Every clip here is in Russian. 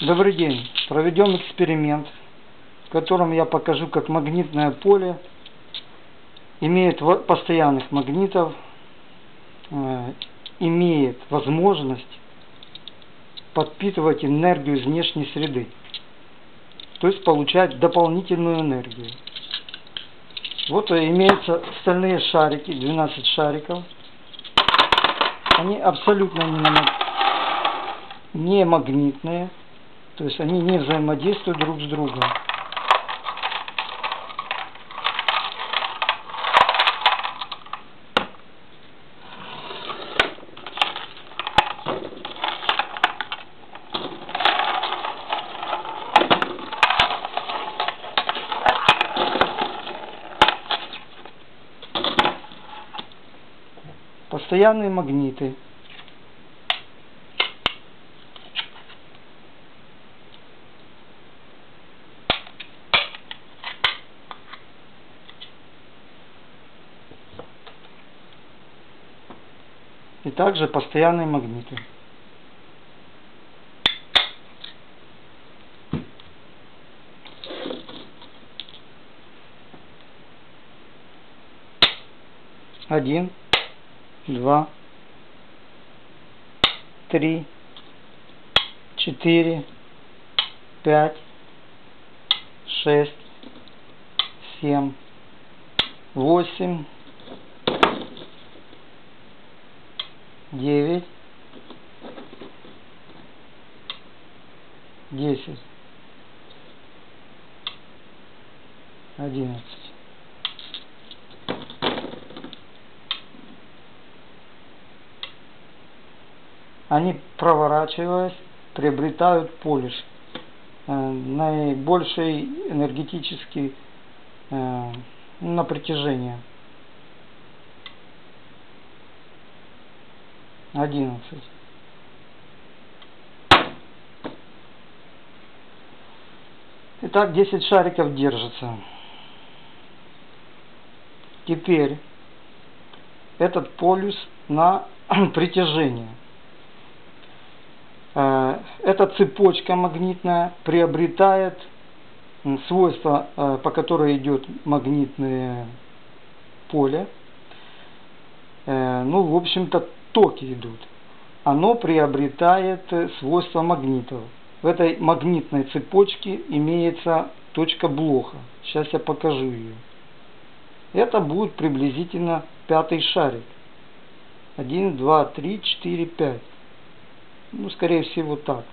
Добрый день. Проведем эксперимент, в котором я покажу, как магнитное поле имеет постоянных магнитов, э, имеет возможность подпитывать энергию из внешней среды. То есть получать дополнительную энергию. Вот имеются стальные шарики, 12 шариков. Они абсолютно не магнитные. То есть они не взаимодействуют друг с другом. Постоянные магниты и также постоянные магниты. Один, два, три, четыре, пять, шесть, семь, восемь, девять, десять, одиннадцать. Они, проворачиваясь, приобретают полюс э, наибольший энергетический э, на протяжение. Одиннадцать. Итак, 10 шариков держится. Теперь этот полюс на притяжение. Э, эта цепочка магнитная приобретает свойства, э, по которой идет магнитное поле. Э, ну, в общем-то, токи идут, оно приобретает э, свойства магнитов. В этой магнитной цепочке имеется точка блока. Сейчас я покажу ее. Это будет приблизительно пятый шарик. 1, 2, 3, 4, 5. Ну, скорее всего, так.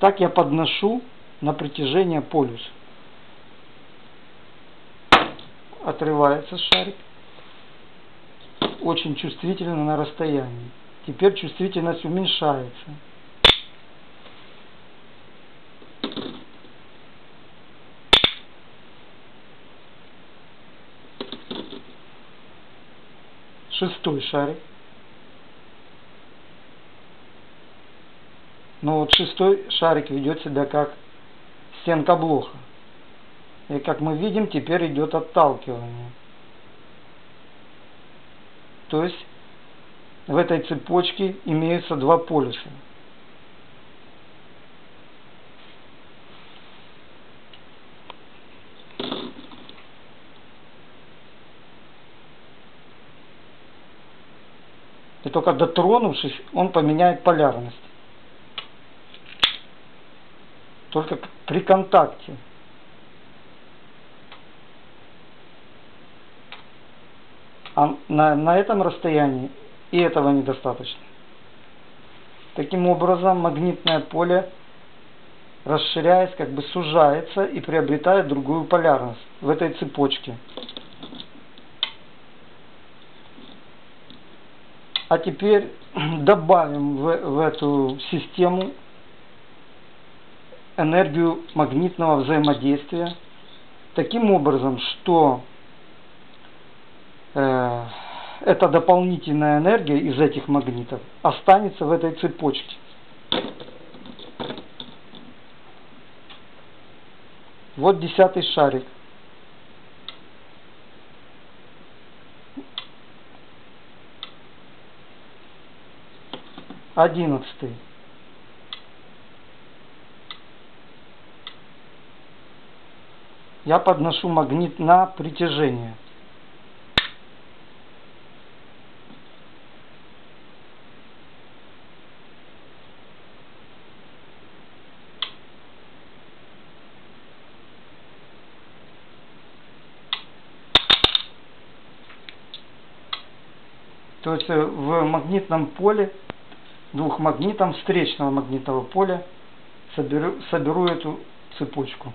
Так я подношу на протяжение полюса. Отрывается шарик очень чувствительно на расстоянии. Теперь чувствительность уменьшается. Шестой шарик. Но вот шестой шарик ведет себя как стенка блока. И как мы видим, теперь идет отталкивание. То есть в этой цепочке имеются два полюса. И только дотронувшись, он поменяет полярность. Только при контакте. А на, на этом расстоянии и этого недостаточно. Таким образом, магнитное поле, расширяясь, как бы сужается и приобретает другую полярность в этой цепочке. А теперь добавим в, в эту систему энергию магнитного взаимодействия таким образом, что Э, эта дополнительная энергия из этих магнитов останется в этой цепочке. Вот десятый шарик. Одиннадцатый. Я подношу магнит на притяжение. То есть э, в магнитном поле, двухмагнитом встречного магнитного поля соберу, соберу эту цепочку.